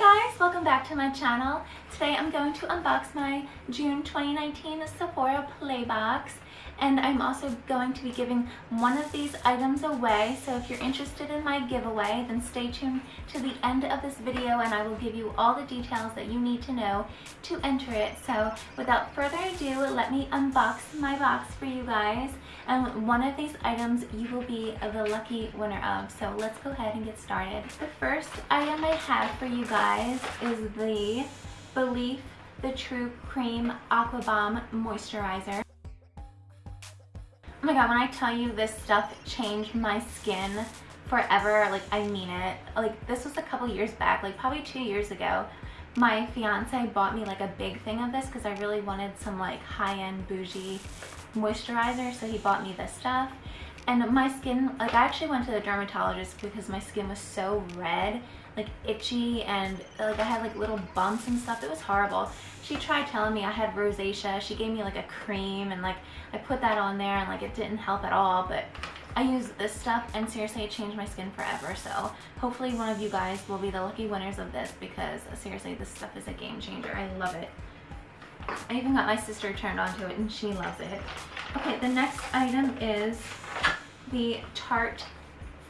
guys, welcome back to my channel. Today I'm going to unbox my June 2019 Sephora Playbox and I'm also going to be giving one of these items away so if you're interested in my giveaway then stay tuned to the end of this video and I will give you all the details that you need to know to enter it. So without further ado let me unbox my box for you guys and one of these items you will be the lucky winner of. So let's go ahead and get started. The first item I have for you guys is the belif the True Cream Aqua Bomb Moisturizer. Oh my god, when I tell you this stuff changed my skin forever, like I mean it. Like this was a couple years back, like probably two years ago. My fiance bought me like a big thing of this because I really wanted some like high-end bougie moisturizer. So he bought me this stuff. And my skin, like I actually went to the dermatologist because my skin was so red like itchy and like I had like little bumps and stuff. It was horrible. She tried telling me I had rosacea. She gave me like a cream and like I put that on there and like it didn't help at all. But I used this stuff and seriously it changed my skin forever. So hopefully one of you guys will be the lucky winners of this because uh, seriously this stuff is a game changer. I love it. I even got my sister turned onto it and she loves it. Okay, the next item is the Tarte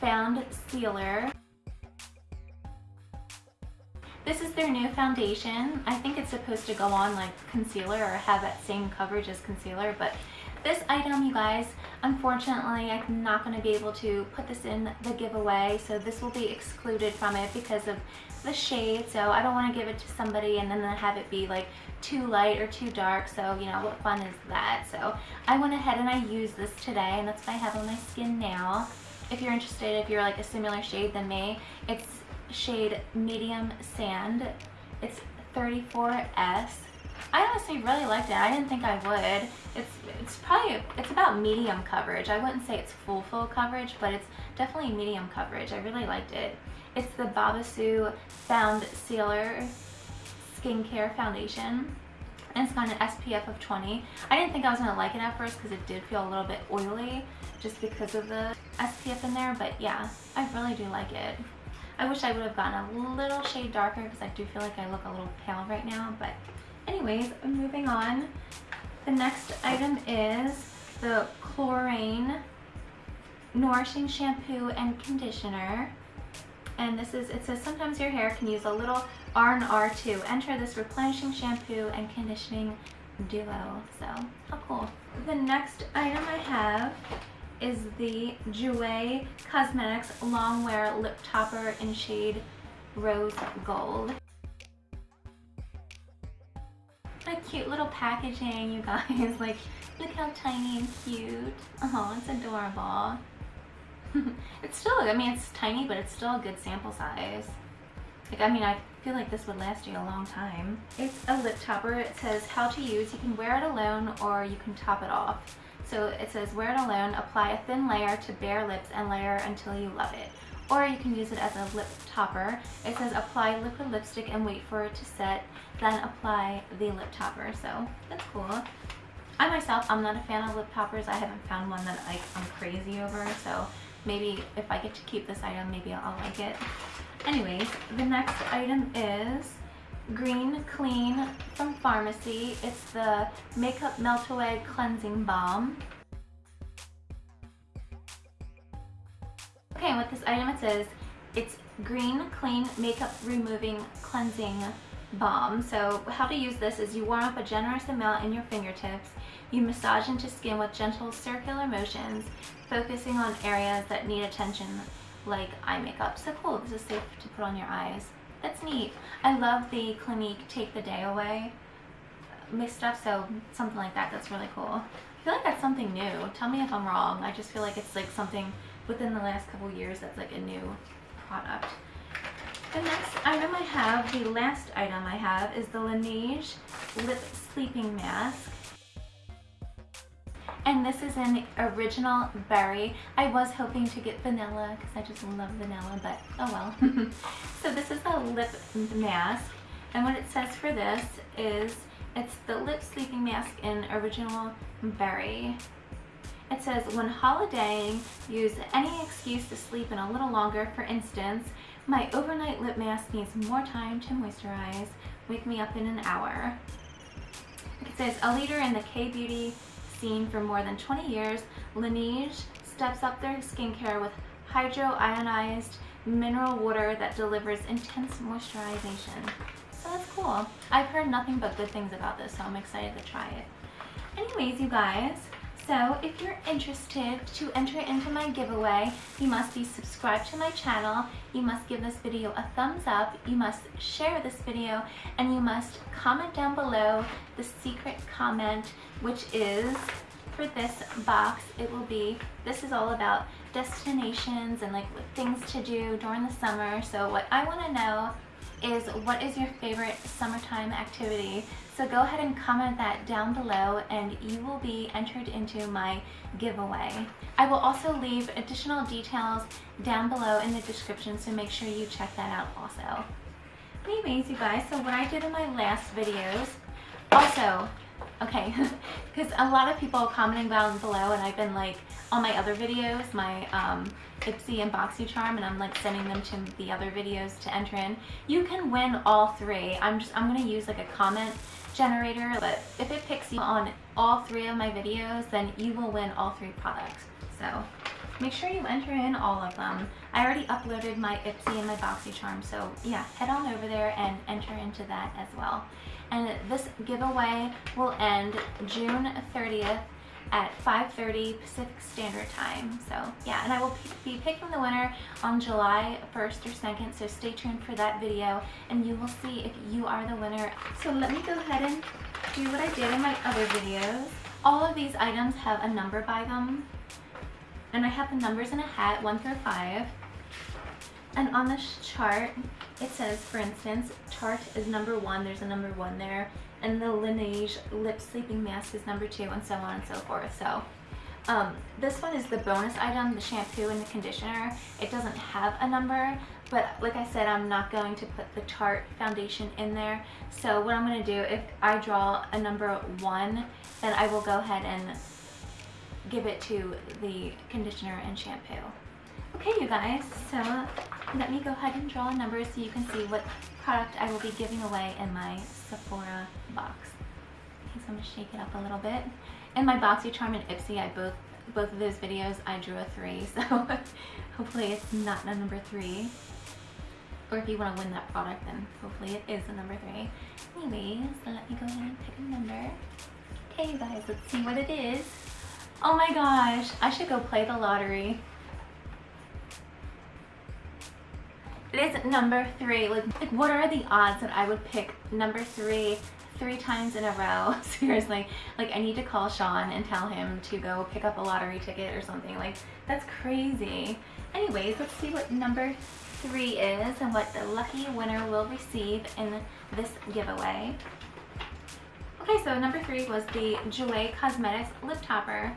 Found Sealer. This is their new foundation. I think it's supposed to go on like concealer or have that same coverage as concealer, but this item, you guys, unfortunately, I'm not going to be able to put this in the giveaway, so this will be excluded from it because of the shade, so I don't want to give it to somebody and then have it be like too light or too dark, so you know, what fun is that? So I went ahead and I used this today, and that's what I have on my skin now. If you're interested, if you're like a similar shade than me, it's shade Medium Sand. It's 34S. I honestly really liked it. I didn't think I would. It's it's probably, it's about medium coverage. I wouldn't say it's full, full coverage, but it's definitely medium coverage. I really liked it. It's the Babassu Foundcealer Skincare Foundation. And it's got an SPF of 20. I didn't think I was going to like it at first because it did feel a little bit oily just because of the SPF in there. But yeah, I really do like it. I wish I would have gotten a little shade darker because I do feel like I look a little pale right now. But anyways, moving on. The next item is the Klorane Nourishing Shampoo and Conditioner. And this is, it says sometimes your hair can use a little R&R too. Enter this replenishing shampoo and conditioning duo. So, how cool. The next item I have is the Jouer Cosmetics Longwear Lip Topper in shade Rose Gold. A cute little packaging, you guys. Like, look how tiny and cute. Oh, it's adorable. it's still, I mean, it's tiny, but it's still a good sample size. Like, I mean, I feel like this would last you a long time. It's a lip topper. It says how to use. You can wear it alone or you can top it off. So it says wear it alone, apply a thin layer to bare lips and layer until you love it. Or you can use it as a lip topper. It says apply liquid lipstick and wait for it to set, then apply the lip topper. So that's cool. I myself, I'm not a fan of lip toppers. I haven't found one that I, I'm crazy over. So maybe if I get to keep this item, maybe I'll like it. Anyways, the next item is Green Clean from Farmacy. It's the Makeup Melt Away Cleansing Balm. Okay, with this item it says it's Green Clean Makeup Removing Cleansing Balm. So how to use this is you warm up a generous amount in your fingertips. You massage into skin with gentle circular motions, focusing on areas that need attention like eye makeup. So cool, this is safe to put on your eyes. That's neat. I love the Clinique Take the Day Away mixed stuff, so something like that, that's really cool. I feel like that's something new. Tell me if I'm wrong. I just feel like it's like something within the last couple years that's like a new product. The next item I have, the last item I have, is the Laneige Lip Sleeping Mask and this is an original berry. I was hoping to get vanilla because I just love vanilla, but oh well. so this is a lip mask, and what it says for this is it's the lip sleeping mask in original berry. It says, when holidaying, use any excuse to sleep in a little longer. For instance, My overnight lip mask needs more time to moisturize. Wake me up in an hour. It says, a leader in the K-beauty scene for more than 20 years, Laneige steps up their skincare with hydro-ionized mineral water that delivers intense moisturization. So that's cool. I've heard nothing but good things about this, so I'm excited to try it. Anyways, you guys, so if you're interested to enter into my giveaway, you must be subscribed to my channel, you must give this video a thumbs up, you must share this video, and you must comment down below the secret comment, which is for this box, it will be, this is all about destinations and like things to do during the summer. So what I want to know is what is your favorite summertime activity? So go ahead and comment that down below and you will be entered into my giveaway. I will also leave additional details down below in the description so make sure you check that out also. Anyways, you guys, so what I did in my last videos, also, okay, because a lot of people commenting down below and I've been like, on my other videos, my um, Ipsy and BoxyCharm, and I'm like sending them to the other videos to enter in. You can win all three. I'm just, I'm gonna use like a comment generator, but if it picks you on all three of my videos, then you will win all three products. So make sure you enter in all of them. I already uploaded my Ipsy and my BoxyCharm, so yeah, head on over there and enter into that as well. And this giveaway will end June 30th at 5.30 Pacific Standard Time. So yeah, and I will be picking the winner on July 1st or 2nd, so stay tuned for that video and you will see if you are the winner. So let me go ahead and do what I did in my other videos. All of these items have a number by them and I have the numbers in a hat, 1 through 5. And on this chart, it says, for instance, Tarte is number 1, there's a number 1 there and the Laneige lip sleeping mask is number two and so on and so forth. So um, this one is the bonus item, the shampoo and the conditioner. It doesn't have a number, but like I said, I'm not going to put the Tarte foundation in there. So what I'm gonna do, if I draw a number one, then I will go ahead and give it to the conditioner and shampoo. Okay, you guys, so let me go ahead and draw a number so you can see what product I will be giving away in my Sephora box. Okay, so I'm gonna shake it up a little bit. In my BoxyCharm and Ipsy, I both both of those videos, I drew a three, so hopefully it's not a number three. Or if you want to win that product, then hopefully it is a number three. Anyways, so let me go ahead and pick a number. Okay, you guys, let's see what it is. Oh my gosh, I should go play the lottery. It is number three. Like, like, what are the odds that I would pick number three three times in a row? Seriously. Like, I need to call Sean and tell him to go pick up a lottery ticket or something. Like, that's crazy. Anyways, let's see what number three is and what the lucky winner will receive in this giveaway. Okay, so number three was the Jouer Cosmetics Lip Topper.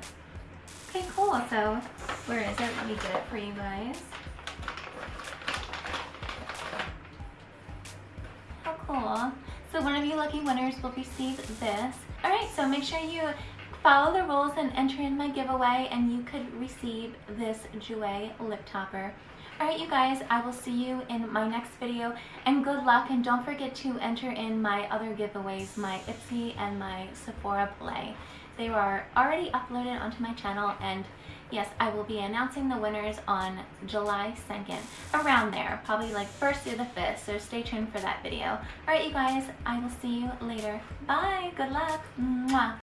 Okay, cool. So, where is it? Let me get it for you guys. How cool. So one of you lucky winners will receive this. Alright, so make sure you follow the rules and enter in my giveaway and you could receive this Jouer lip topper. Alright you guys, I will see you in my next video and good luck and don't forget to enter in my other giveaways, my Ipsy and my Sephora Play. They are already uploaded onto my channel and yes, I will be announcing the winners on July 2nd, around there, probably like 1st or the 5th, so stay tuned for that video. Alright you guys, I will see you later. Bye, good luck, Mwah.